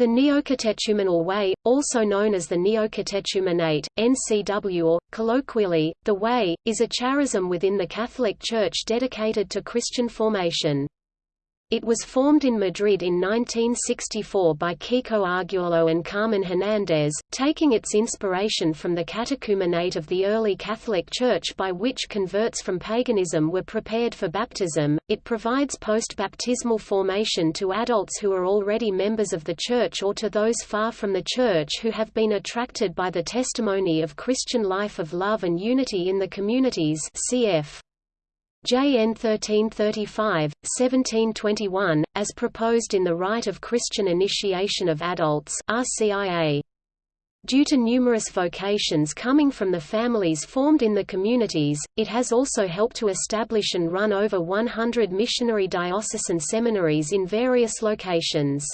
The Neocatechumenal Way, also known as the Neocatechumenate, NCW or, colloquially, the Way, is a charism within the Catholic Church dedicated to Christian formation. It was formed in Madrid in 1964 by Kiko Arguello and Carmen Hernández, taking its inspiration from the catechumenate of the early Catholic Church by which converts from paganism were prepared for baptism. It provides post-baptismal formation to adults who are already members of the Church or to those far from the Church who have been attracted by the testimony of Christian life of love and unity in the communities cf. JN 1335, 1721, as proposed in the Rite of Christian Initiation of Adults RCIA. Due to numerous vocations coming from the families formed in the communities, it has also helped to establish and run over 100 missionary diocesan seminaries in various locations.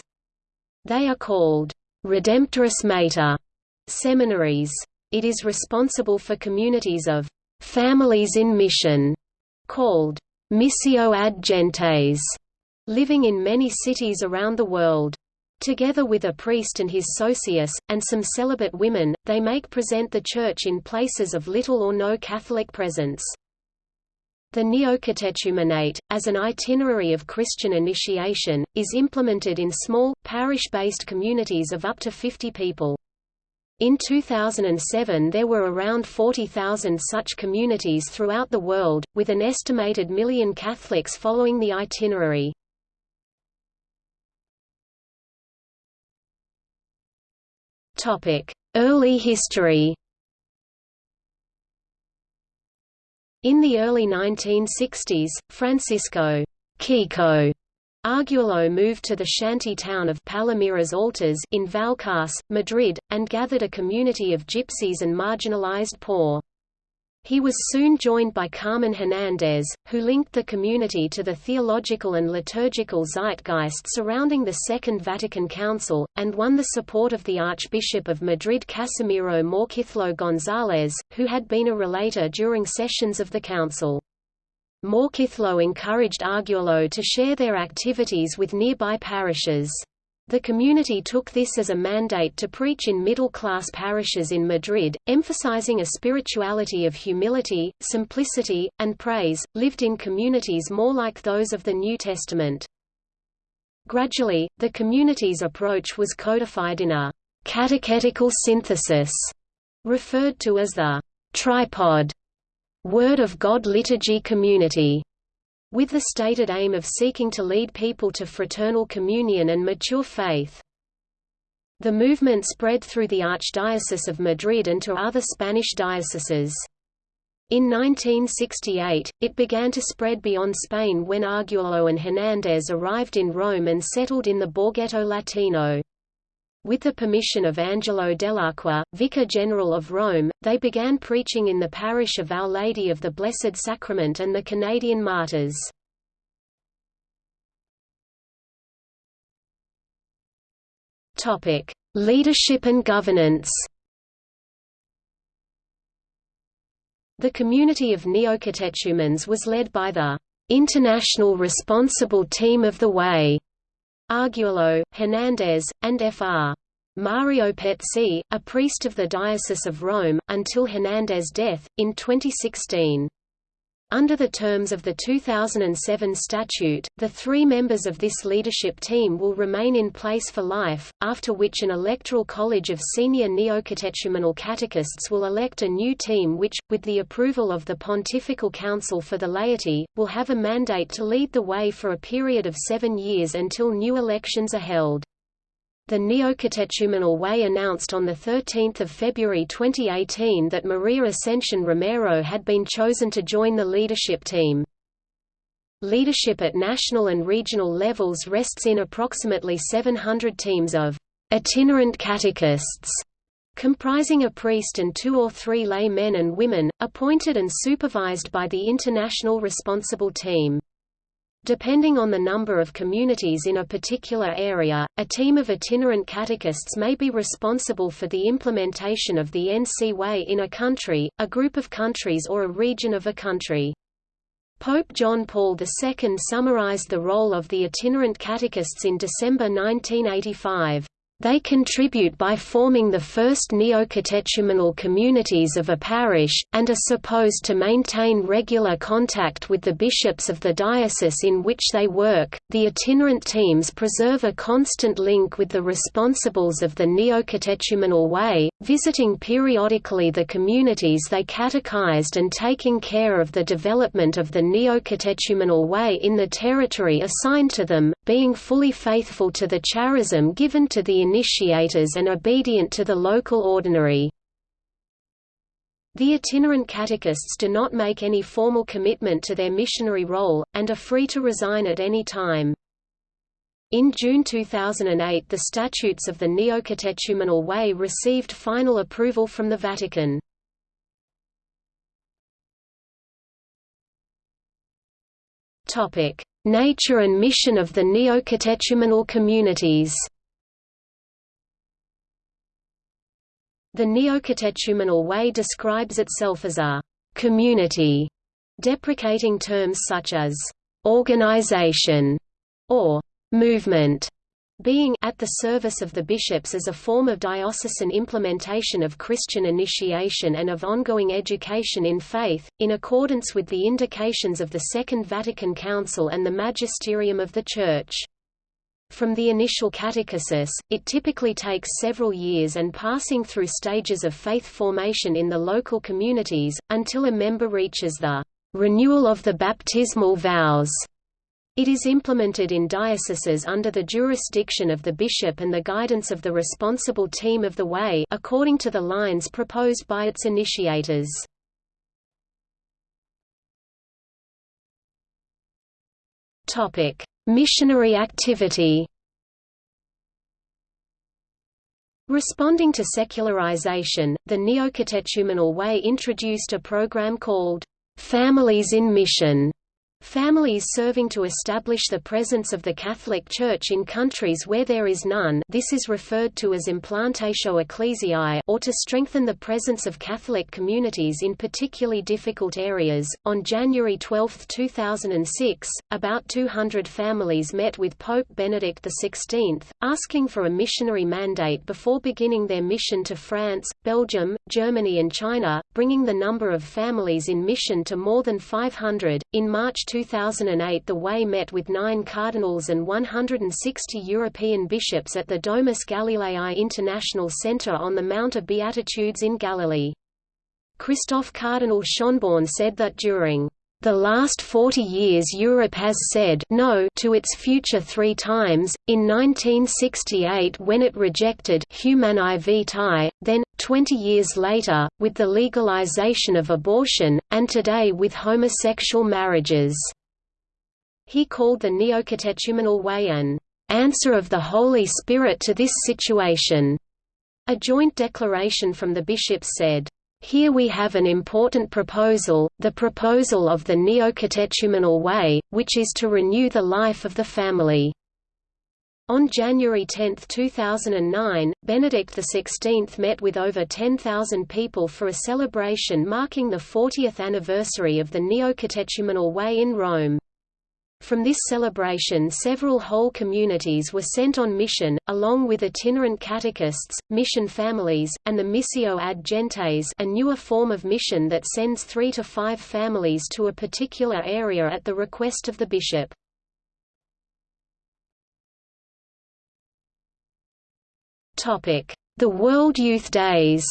They are called Redemptoris Mater seminaries. It is responsible for communities of families in mission called Missio ad Gentes, living in many cities around the world. Together with a priest and his socius, and some celibate women, they make present the Church in places of little or no Catholic presence. The Neocatechumenate, as an itinerary of Christian initiation, is implemented in small, parish-based communities of up to 50 people. In 2007 there were around 40,000 such communities throughout the world, with an estimated million Catholics following the itinerary. Early history In the early 1960s, Francisco Kiko Arguello moved to the shanty town of Palomeras Altas in Vallecas, Madrid, and gathered a community of gypsies and marginalized poor. He was soon joined by Carmen Hernández, who linked the community to the theological and liturgical zeitgeist surrounding the Second Vatican Council, and won the support of the Archbishop of Madrid Casimiro Morcillo González, who had been a relator during sessions of the council. Morcillo encouraged Arguello to share their activities with nearby parishes. The community took this as a mandate to preach in middle-class parishes in Madrid, emphasizing a spirituality of humility, simplicity, and praise, lived in communities more like those of the New Testament. Gradually, the community's approach was codified in a catechetical synthesis, referred to as the tripod Word of God liturgy community, with the stated aim of seeking to lead people to fraternal communion and mature faith. The movement spread through the Archdiocese of Madrid and to other Spanish dioceses. In 1968, it began to spread beyond Spain when Arguello and Hernández arrived in Rome and settled in the Borghetto Latino. With the permission of Angelo Dell'Acqua, Vicar General of Rome, they began preaching in the parish of Our Lady of the Blessed Sacrament and the Canadian Martyrs. Leadership and governance The community of neocatechumens was led by the International Responsible Team of the Way, Arguello, Hernández, and Fr. Mario Pezzi, a priest of the Diocese of Rome, until Hernández's death, in 2016. Under the terms of the 2007 statute, the three members of this leadership team will remain in place for life, after which an electoral college of senior neocatechumenal catechists will elect a new team which, with the approval of the Pontifical Council for the Laity, will have a mandate to lead the way for a period of seven years until new elections are held. The Neocatechumenal Way announced on 13 February 2018 that Maria Ascension Romero had been chosen to join the leadership team. Leadership at national and regional levels rests in approximately 700 teams of itinerant catechists, comprising a priest and two or three lay men and women, appointed and supervised by the International Responsible Team. Depending on the number of communities in a particular area, a team of itinerant catechists may be responsible for the implementation of the NC Way in a country, a group of countries or a region of a country. Pope John Paul II summarized the role of the itinerant catechists in December 1985. They contribute by forming the first neo-catechumenal communities of a parish, and are supposed to maintain regular contact with the bishops of the diocese in which they work. The itinerant teams preserve a constant link with the responsibles of the neo-catechumenal way, visiting periodically the communities they catechized and taking care of the development of the neo-catechumenal way in the territory assigned to them, being fully faithful to the charism given to the initiators and obedient to the local ordinary. The itinerant catechists do not make any formal commitment to their missionary role, and are free to resign at any time. In June 2008 the statutes of the Neo-Catechumenal Way received final approval from the Vatican. Nature and mission of the Neo-Catechumenal communities The Neo-Catechumenal Way describes itself as a «community», deprecating terms such as «organization» or «movement», being at the service of the bishops as a form of diocesan implementation of Christian initiation and of ongoing education in faith, in accordance with the indications of the Second Vatican Council and the magisterium of the Church. From the initial catechesis, it typically takes several years and passing through stages of faith formation in the local communities, until a member reaches the renewal of the baptismal vows. It is implemented in dioceses under the jurisdiction of the bishop and the guidance of the responsible team of the way according to the lines proposed by its initiators. Topic: Missionary activity. Responding to secularization, the Neo-Catechumenal Way introduced a program called, "'Families in Mission' Families serving to establish the presence of the Catholic Church in countries where there is none this is referred to as implantatio ecclesiae or to strengthen the presence of Catholic communities in particularly difficult areas. On January 12, 2006, about 200 families met with Pope Benedict XVI, asking for a missionary mandate before beginning their mission to France, Belgium, Germany and China, bringing the number of families in mission to more than 500. In March 2008 the Way met with nine cardinals and 160 European bishops at the Domus Galileae International Centre on the Mount of Beatitudes in Galilee. Christoph Cardinal Schonborn said that during the last 40 years Europe has said no to its future three times, in 1968 when it rejected Humanae Vitae, then, 20 years later, with the legalization of abortion, and today with homosexual marriages. He called the Neocatechumenal Way an answer of the Holy Spirit to this situation. A joint declaration from the bishops said, here we have an important proposal, the proposal of the Neocatechumenal Way, which is to renew the life of the family. On January 10, 2009, Benedict XVI met with over 10,000 people for a celebration marking the 40th anniversary of the Neocatechumenal Way in Rome. From this celebration several whole communities were sent on mission, along with itinerant catechists, mission families, and the Missio ad Gentes a newer form of mission that sends three to five families to a particular area at the request of the bishop. The World Youth Days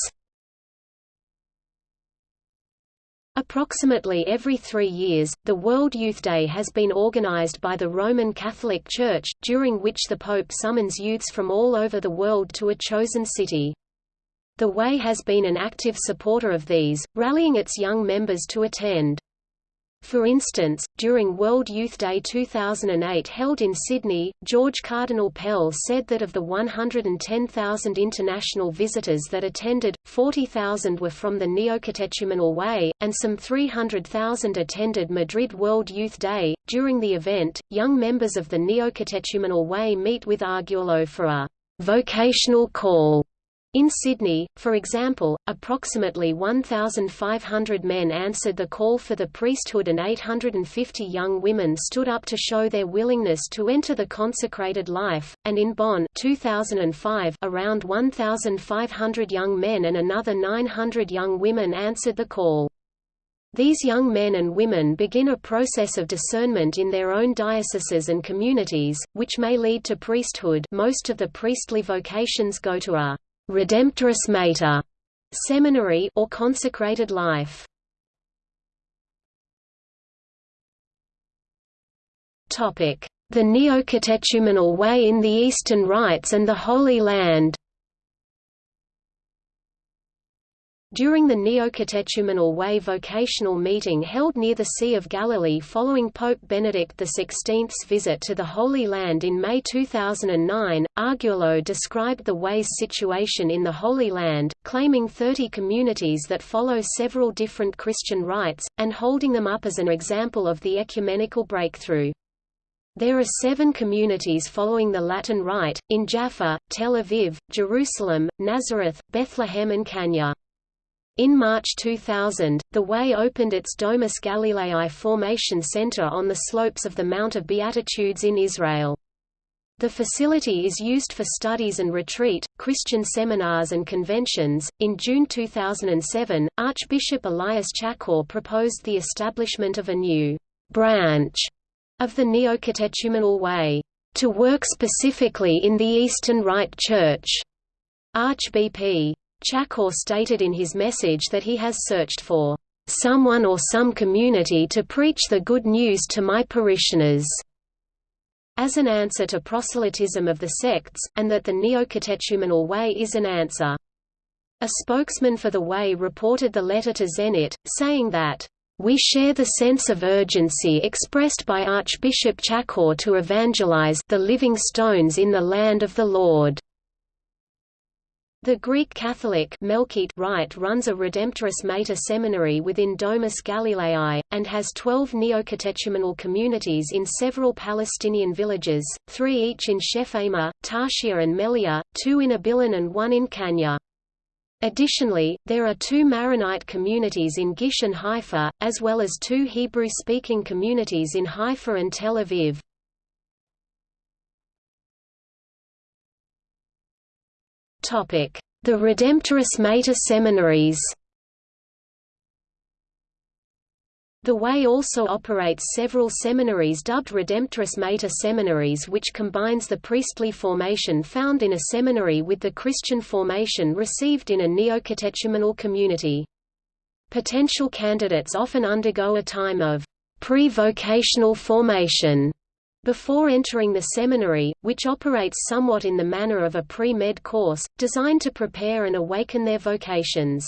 Approximately every three years, the World Youth Day has been organized by the Roman Catholic Church, during which the Pope summons youths from all over the world to a chosen city. The Way has been an active supporter of these, rallying its young members to attend. For instance, during World Youth Day 2008 held in Sydney, George Cardinal Pell said that of the 110,000 international visitors that attended, 40,000 were from the Neocatechumenal Way, and some 300,000 attended Madrid World Youth Day. During the event, young members of the Neocatechumenal Way meet with Arguello for a vocational call In Sydney, for example, approximately 1,500 men answered the call for the priesthood and 850 young women stood up to show their willingness to enter the consecrated life, and in Bonn 2005, around 1,500 young men and another 900 young women answered the call. These young men and women begin a process of discernment in their own dioceses and communities, which may lead to priesthood most of the priestly vocations go to a Redemptoris Mater seminary or consecrated life. Topic: The Neocatechumenal Way in the Eastern Rites and the Holy Land. During the Neocatechumenal Way vocational meeting held near the Sea of Galilee following Pope Benedict XVI's visit to the Holy Land in May 2009, Arguello described the Way's situation in the Holy Land, claiming 30 communities that follow several different Christian rites, and holding them up as an example of the ecumenical breakthrough. There are seven communities following the Latin Rite, in Jaffa, Tel Aviv, Jerusalem, Nazareth, Bethlehem and Kanya. In March 2000, the Way opened its Domus Galileae Formation Center on the slopes of the Mount of Beatitudes in Israel. The facility is used for studies and retreat, Christian seminars and conventions. In June 2007, Archbishop Elias Chacour proposed the establishment of a new branch of the Neocatechumenal Way to work specifically in the Eastern Rite Church. Archbp. Chacour stated in his message that he has searched for someone or some community to preach the good news to my parishioners as an answer to proselytism of the sects, and that the neocatechumenal way is an answer. A spokesman for the Way reported the letter to Zenit, saying that, "...we share the sense of urgency expressed by Archbishop Chacour to evangelize the living stones in the land of the Lord." The Greek Catholic Melkite Rite runs a Redemptoris Mater seminary within Domus Galileae, and has 12 neocatechumenal communities in several Palestinian villages, three each in Shephamah, Tarshia and Melia, two in Abilene and one in Kanya. Additionally, there are two Maronite communities in Gish and Haifa, as well as two Hebrew-speaking communities in Haifa and Tel Aviv. The Redemptoris Mater seminaries The Way also operates several seminaries dubbed Redemptoris Mater seminaries which combines the priestly formation found in a seminary with the Christian formation received in a neocatechumenal community. Potential candidates often undergo a time of pre-vocational formation before entering the seminary, which operates somewhat in the manner of a pre-med course, designed to prepare and awaken their vocations.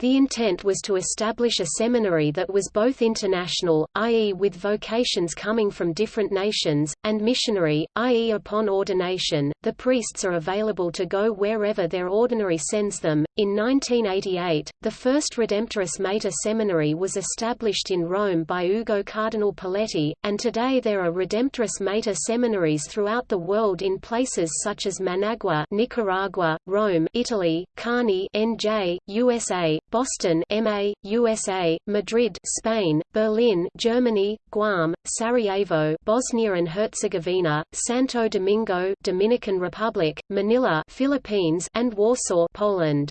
The intent was to establish a seminary that was both international, i.e. with vocations coming from different nations, and missionary, i.e. upon ordination, the priests are available to go wherever their ordinary sends them. In 1988, the first Redemptoris Mater seminary was established in Rome by Ugo Cardinal Poletti, and today there are Redemptoris Mater seminaries throughout the world in places such as Managua, Nicaragua, Rome, Italy, Kearney, NJ, USA, Boston MA, USA, Madrid Spain, Berlin Germany, Guam, Sarajevo Bosnia and Herzegovina, Santo Domingo Dominican Republic, Manila Philippines and Warsaw Poland.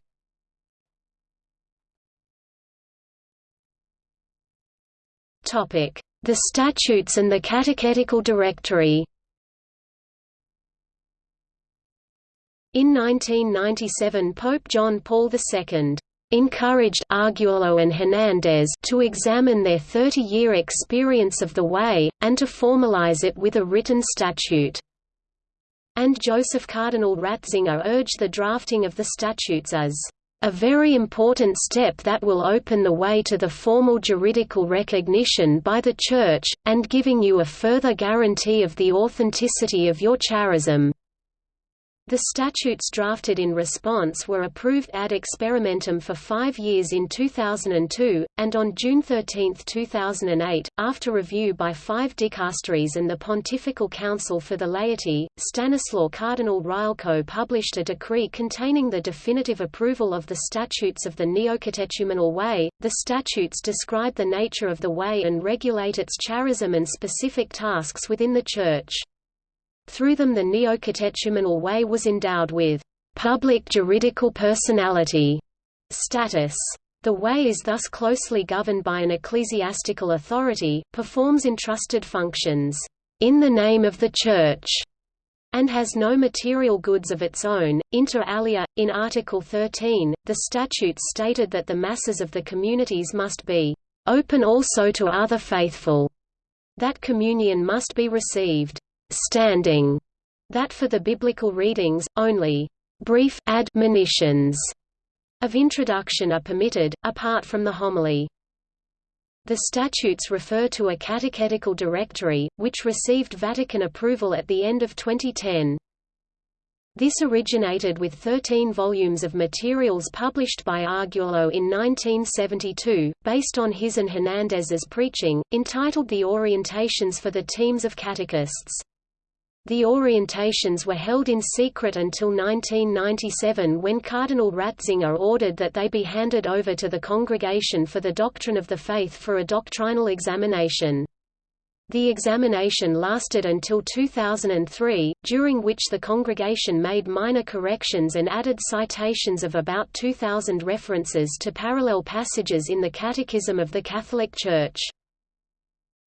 The Statutes and the Catechetical Directory. In 1997 Pope John Paul II encouraged Arguello and Hernandez to examine their 30-year experience of the Way, and to formalize it with a written statute. And Joseph Cardinal Ratzinger urged the drafting of the statutes as a very important step that will open the way to the formal juridical recognition by the Church, and giving you a further guarantee of the authenticity of your charism. The statutes drafted in response were approved ad experimentum for five years in 2002, and on June 13, 2008, after review by five dicasteries and the Pontifical Council for the Laity, Stanislaw Cardinal Rylko published a decree containing the definitive approval of the statutes of the Neocatechumenal Way. The statutes describe the nature of the way and regulate its charism and specific tasks within the Church. Through them the Neocatechumenal Way was endowed with public juridical personality status. The way is thus closely governed by an ecclesiastical authority, performs entrusted functions, in the name of the Church, and has no material goods of its own. Inter alia, in Article 13, the statutes stated that the masses of the communities must be open also to other faithful, that communion must be received standing, that for the biblical readings, only brief admonitions of introduction are permitted, apart from the homily. The statutes refer to a catechetical directory, which received Vatican approval at the end of 2010. This originated with 13 volumes of materials published by Arguello in 1972, based on his and Hernandez's preaching, entitled The Orientations for the Teams of Catechists. The orientations were held in secret until 1997 when Cardinal Ratzinger ordered that they be handed over to the Congregation for the Doctrine of the Faith for a doctrinal examination. The examination lasted until 2003, during which the congregation made minor corrections and added citations of about 2,000 references to parallel passages in the Catechism of the Catholic Church.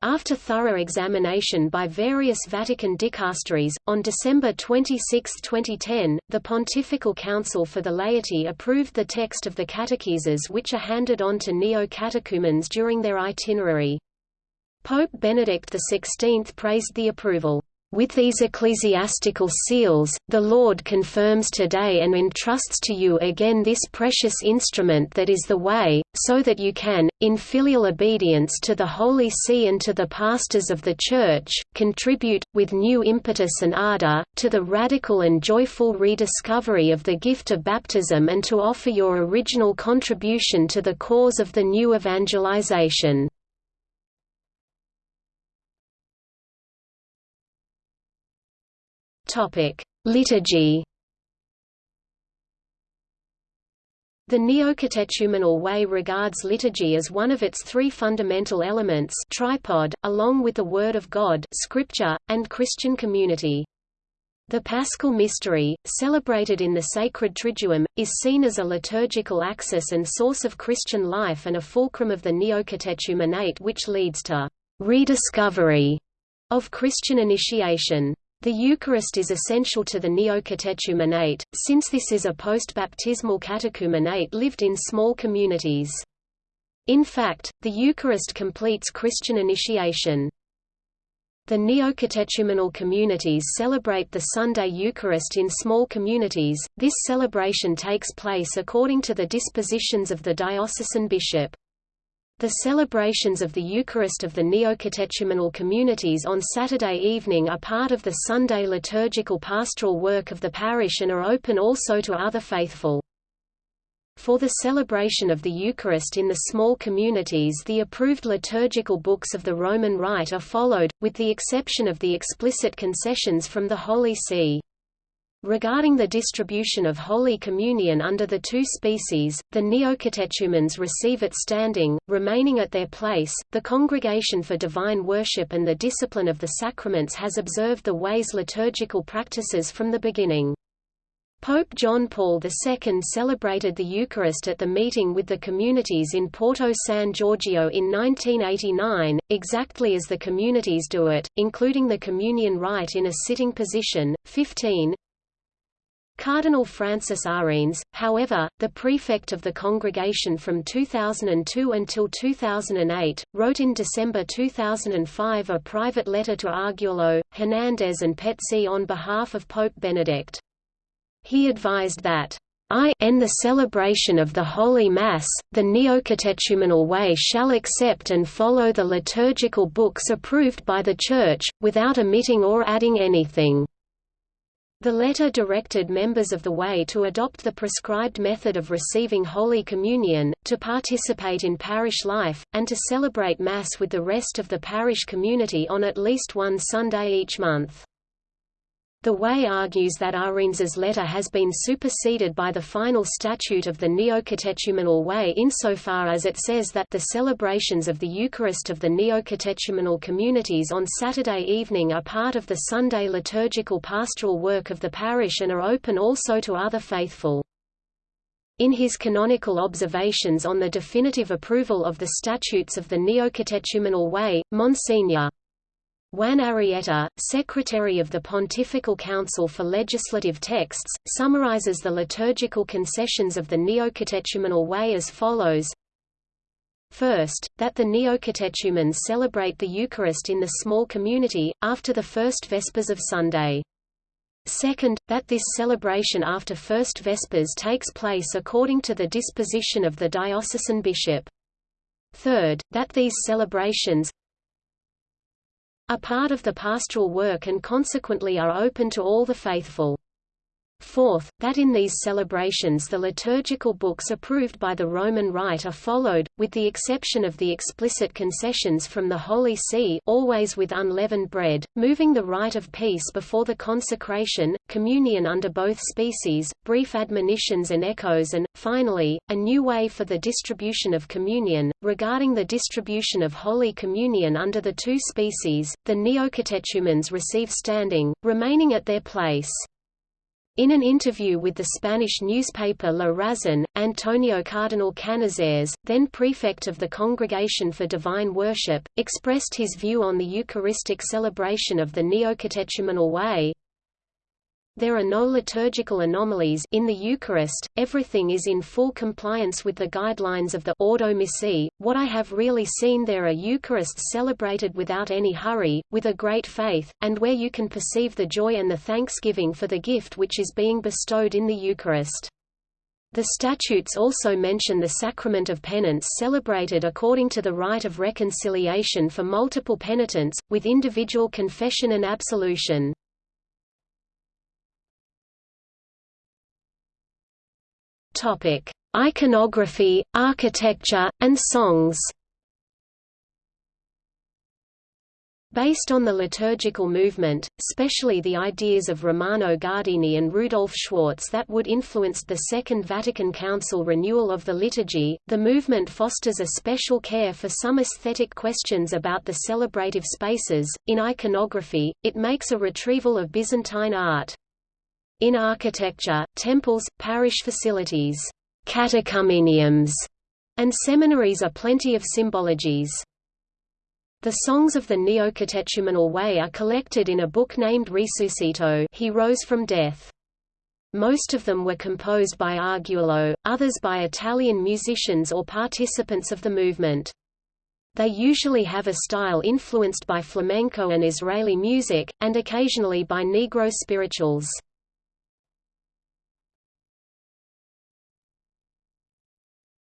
After thorough examination by various Vatican dicasteries, on December 26, 2010, the Pontifical Council for the Laity approved the text of the catecheses which are handed on to neo-catechumens during their itinerary. Pope Benedict XVI praised the approval. With these ecclesiastical seals, the Lord confirms today and entrusts to you again this precious instrument that is the way, so that you can, in filial obedience to the Holy See and to the pastors of the Church, contribute, with new impetus and ardor, to the radical and joyful rediscovery of the gift of baptism and to offer your original contribution to the cause of the new evangelization. Topic: Liturgy. The Neocatechumenal Way regards liturgy as one of its three fundamental elements tripod, along with the Word of God scripture, and Christian community. The Paschal Mystery, celebrated in the Sacred Triduum, is seen as a liturgical axis and source of Christian life and a fulcrum of the Neocatechumenate which leads to rediscovery of Christian initiation. The Eucharist is essential to the neocatechumenate, since this is a post-baptismal catechumenate lived in small communities. In fact, the Eucharist completes Christian initiation. The neocatechumenal communities celebrate the Sunday Eucharist in small communities. This celebration takes place according to the dispositions of the diocesan bishop. The celebrations of the Eucharist of the neocatechumenal communities on Saturday evening are part of the Sunday liturgical pastoral work of the parish and are open also to other faithful. For the celebration of the Eucharist in the small communities the approved liturgical books of the Roman Rite are followed, with the exception of the explicit concessions from the Holy See. Regarding the distribution of Holy Communion under the two species, the neocatechumens receive it standing, remaining at their place. The Congregation for Divine Worship and the Discipline of the Sacraments has observed the way's liturgical practices from the beginning. Pope John Paul II celebrated the Eucharist at the meeting with the communities in Porto San Giorgio in 1989, exactly as the communities do it, including the communion rite in a sitting position. 15 Cardinal Francis Arinze, however, the prefect of the congregation from 2002 until 2008, wrote in December 2005 a private letter to Arguello, Hernandez and Pezzi on behalf of Pope Benedict. He advised that I in the celebration of the Holy Mass, the neocatechumenal way shall accept and follow the liturgical books approved by the Church, without omitting or adding anything. The letter directed members of the Way to adopt the prescribed method of receiving Holy Communion, to participate in parish life, and to celebrate Mass with the rest of the parish community on at least one Sunday each month. The Way argues that Arinze's letter has been superseded by the final statute of the Neocatechumenal Way insofar as it says that the celebrations of the Eucharist of the neocatechumenal communities on Saturday evening are part of the Sunday liturgical pastoral work of the parish and are open also to other faithful. In his canonical observations on the definitive approval of the statutes of the Neocatechumenal Way, Monsignor Juan Arrieta, Secretary of the Pontifical Council for Legislative Texts, summarizes the liturgical concessions of the Neocatechumenal Way as follows First, that the Neocatechumens celebrate the Eucharist in the small community, after the first Vespers of Sunday. Second, that this celebration after First Vespers takes place according to the disposition of the diocesan bishop. Third, that these celebrations, are part of the pastoral work and consequently are open to all the faithful. Fourth, that in these celebrations the liturgical books approved by the Roman Rite are followed, with the exception of the explicit concessions from the Holy See always with unleavened bread, moving the rite of peace before the consecration, communion under both species, brief admonitions and echoes and, finally, a new way for the distribution of communion. Regarding the distribution of Holy Communion under the two species, the neocatechumens receive standing, remaining at their place. In an interview with the Spanish newspaper La Razón, Antonio Cardinal Canizares, then prefect of the Congregation for Divine Worship, expressed his view on the Eucharistic celebration of the Neocatechumenal Way, there are no liturgical anomalies in the Eucharist, everything is in full compliance with the guidelines of the Ordo Missae. What I have really seen there are Eucharists celebrated without any hurry, with a great faith, and where you can perceive the joy and the thanksgiving for the gift which is being bestowed in the Eucharist. The statutes also mention the sacrament of penance celebrated according to the rite of reconciliation for multiple penitents, with individual confession and absolution. Topic: Iconography, architecture, and songs. Based on the liturgical movement, especially the ideas of Romano Guardini and Rudolf Schwarz that would influence the Second Vatican Council renewal of the liturgy, the movement fosters a special care for some aesthetic questions about the celebrative spaces. In iconography, it makes a retrieval of Byzantine art. In architecture, temples, parish facilities, catechumeniums, and seminaries are plenty of symbologies. The songs of the Neocatechumenal Way are collected in a book named Risuscito He Rose from Death. Most of them were composed by Arguello, others by Italian musicians or participants of the movement. They usually have a style influenced by flamenco and Israeli music, and occasionally by Negro spirituals.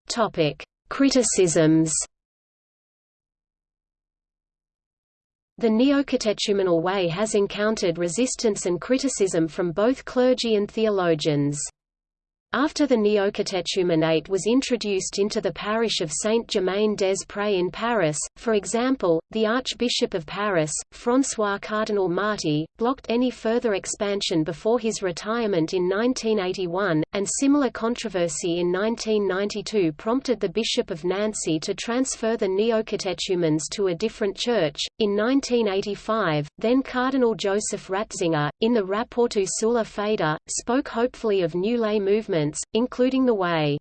Topic: Criticisms. The Neocatechumenal Way has encountered resistance and criticism from both clergy and theologians. After the Neocatechumenate was introduced into the parish of Saint-Germain-des-Prés in Paris, for example, the Archbishop of Paris, François Cardinal Marty, blocked any further expansion before his retirement in 1981, and similar controversy in 1992 prompted the Bishop of Nancy to transfer the Neocatechumens to a different church. In 1985, then Cardinal Joseph Ratzinger, in the Rapporto sulla Fede, spoke hopefully of new lay movements including the Way.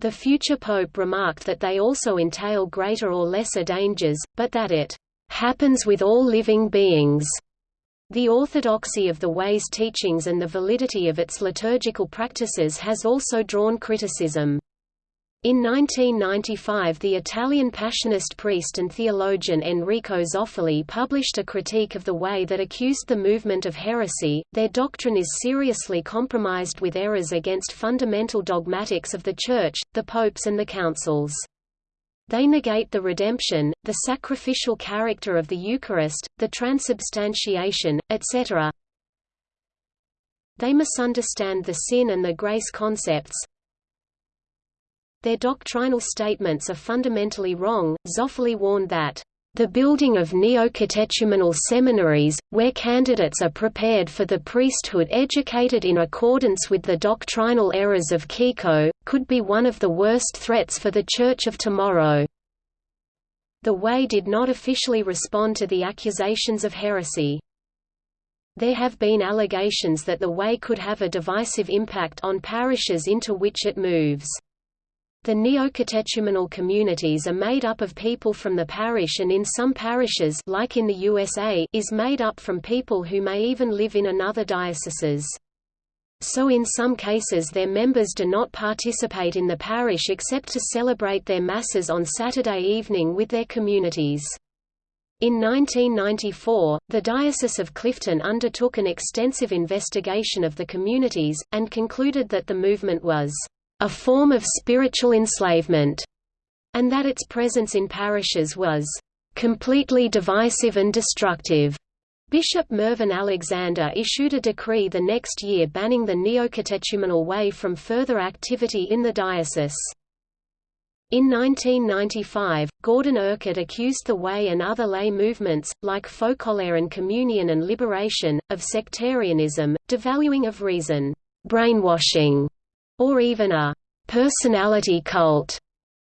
The future pope remarked that they also entail greater or lesser dangers, but that it happens with all living beings. The orthodoxy of the Way's teachings and the validity of its liturgical practices has also drawn criticism. In 1995 the Italian Passionist priest and theologian Enrico Zoffoli published a critique of the way that accused the movement of heresy, their doctrine is seriously compromised with errors against fundamental dogmatics of the Church, the popes and the councils. They negate the redemption, the sacrificial character of the Eucharist, the transubstantiation, etc. They misunderstand the sin and the grace concepts. Their doctrinal statements are fundamentally wrong. Zoffoli warned that the building of neo-catechumenal seminaries, where candidates are prepared for the priesthood educated in accordance with the doctrinal errors of Kiko, could be one of the worst threats for the Church of tomorrow. The Way did not officially respond to the accusations of heresy. There have been allegations that the Way could have a divisive impact on parishes into which it moves. The neocatechumenal communities are made up of people from the parish and in some parishes like in the USA is made up from people who may even live in another dioceses. So in some cases their members do not participate in the parish except to celebrate their masses on Saturday evening with their communities. In 1994, the Diocese of Clifton undertook an extensive investigation of the communities, and concluded that the movement was a form of spiritual enslavement, and that its presence in parishes was completely divisive and destructive. Bishop Mervyn Alexander issued a decree the next year banning the neocatechumenal way from further activity in the diocese. In 1995, Gordon Urquhart accused the Way and other lay movements, like Focolare and Communion and Liberation, of sectarianism, devaluing of reason, brainwashing, or even a personality cult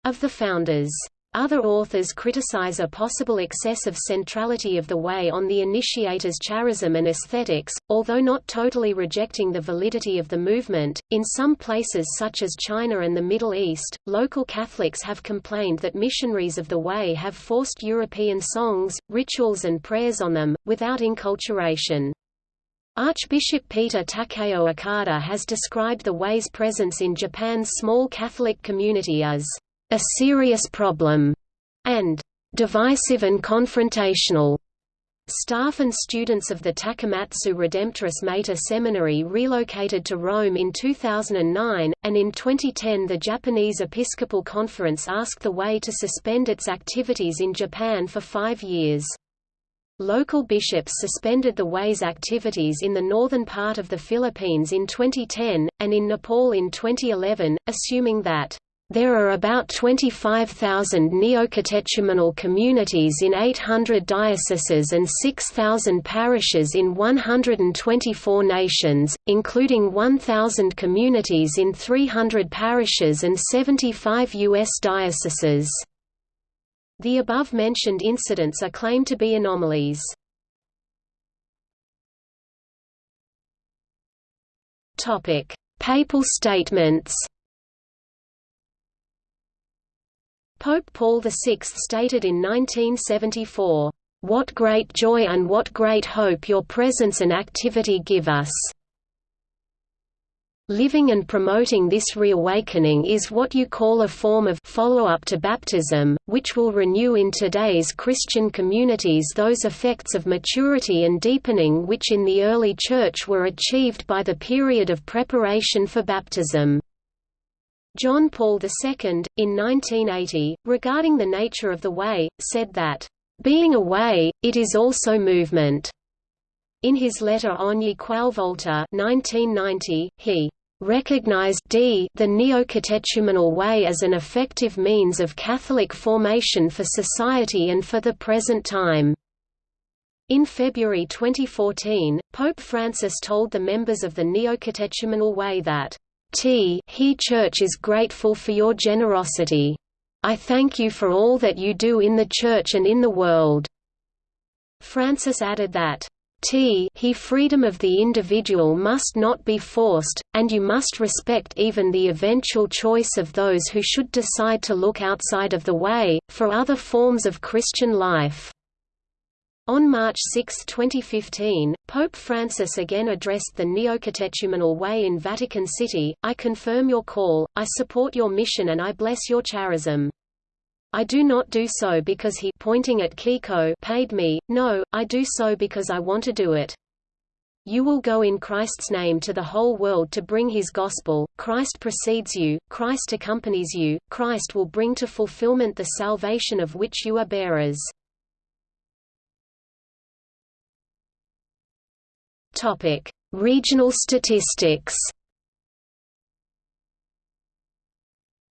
of the founders. Other authors criticize a possible excess of centrality of the way on the initiators' charism and aesthetics, although not totally rejecting the validity of the movement. In some places such as China and the Middle East, local Catholics have complained that missionaries of the way have forced European songs, rituals and prayers on them, without inculturation. Archbishop Peter Takeo Okada has described the Way's presence in Japan's small Catholic community as a serious problem and divisive and confrontational. Staff and students of the Takamatsu Redemptoris Mater Seminary relocated to Rome in 2009, and in 2010 the Japanese Episcopal Conference asked the Way to suspend its activities in Japan for five years. Local bishops suspended the Way's activities in the northern part of the Philippines in 2010, and in Nepal in 2011, assuming that there are about 25,000 neocatechumenal communities in 800 dioceses and 6,000 parishes in 124 nations, including 1,000 communities in 300 parishes and 75 U.S. dioceses. The above-mentioned incidents are claimed to be anomalies. Papal statements Pope Paul VI stated in 1974, "...what great joy and what great hope your presence and activity give us." Living and promoting this reawakening is what you call a form of follow-up to baptism, which will renew in today's Christian communities those effects of maturity and deepening which in the early Church were achieved by the period of preparation for baptism. John Paul II, in 1980, regarding the nature of the way, said that, "...being a way, it is also movement." In his letter Ogni Qualvolta 1990, he recognized d the neocatechumenal way as an effective means of Catholic formation for society and for the present time. In February 2014, Pope Francis told the members of the Neocatechumenal Way that, T he Church is grateful for your generosity. I thank you for all that you do in the Church and in the world." Francis added that, T he freedom of the individual must not be forced, and you must respect even the eventual choice of those who should decide to look outside of the way, for other forms of Christian life. On March 6, 2015, Pope Francis again addressed the Neocatechumenal Way in Vatican City, I confirm your call, I support your mission and I bless your charism. I do not do so because he pointing at Kiko paid me, no, I do so because I want to do it. You will go in Christ's name to the whole world to bring his gospel, Christ precedes you, Christ accompanies you, Christ will bring to fulfillment the salvation of which you are bearers. Regional statistics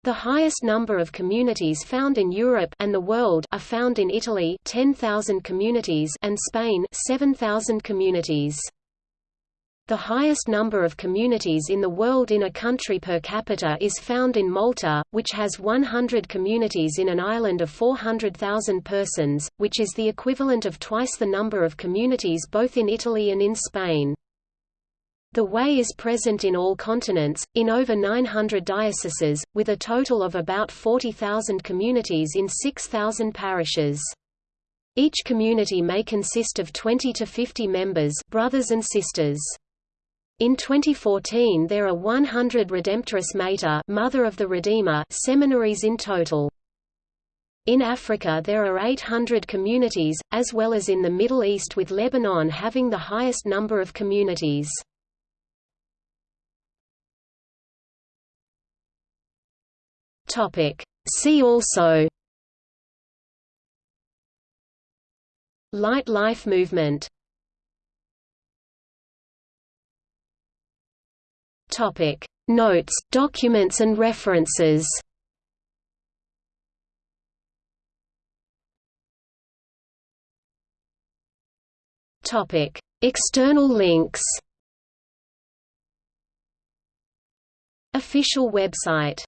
The highest number of communities found in Europe and the world are found in Italy 10,000 communities and Spain 7,000 communities. The highest number of communities in the world in a country per capita is found in Malta, which has 100 communities in an island of 400,000 persons, which is the equivalent of twice the number of communities both in Italy and in Spain. The Way is present in all continents, in over 900 dioceses, with a total of about 40,000 communities in 6,000 parishes. Each community may consist of 20 to 50 members brothers and sisters. In 2014 there are 100 Redemptoris Mater Mother of the Redeemer seminaries in total. In Africa there are 800 communities, as well as in the Middle East with Lebanon having the highest number of communities. See also. Light Life Movement. Topic: Notes, documents and references. Topic: External links. Official website